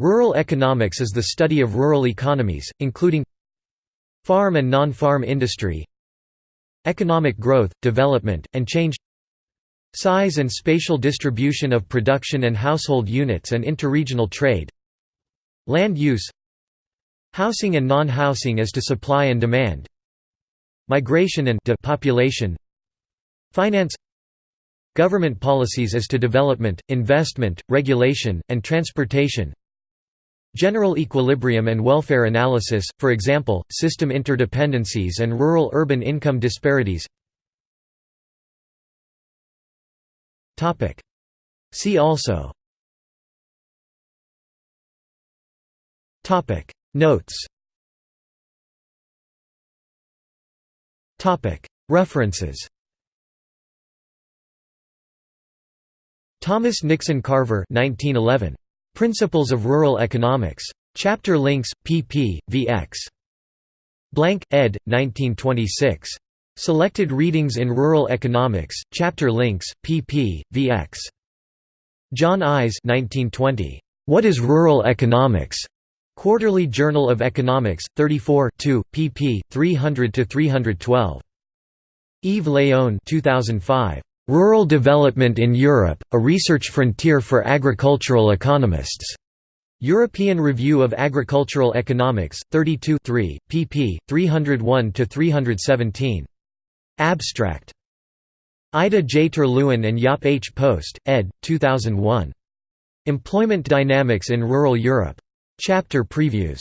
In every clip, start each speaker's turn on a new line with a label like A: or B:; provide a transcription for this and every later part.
A: Rural economics is the study of rural economies, including farm and non-farm industry economic growth, development, and change size and spatial distribution of production and household units and interregional trade land use housing and non-housing as to supply and demand migration and depopulation finance government policies as to development, investment, regulation, and transportation General equilibrium and welfare analysis, for example, system interdependencies and rural-urban income disparities. See also. Notes. References. Thomas Nixon Carver 1911. Principles of Rural Economics. Chapter links, pp. vx. Blank, ed. 1926. Selected Readings in Rural Economics, Chapter links, pp. vx. John Ives 1920. What is Rural Economics? Quarterly Journal of Economics, 34 2, pp. 300–312. Yves Léon 2005. Rural Development in Europe, a Research Frontier for Agricultural Economists. European Review of Agricultural Economics, 32 3, pp. 301–317. Abstract. Ida J. Terluin and Jaap H. Post, ed. 2001. Employment Dynamics in Rural Europe. Chapter previews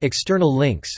A: External links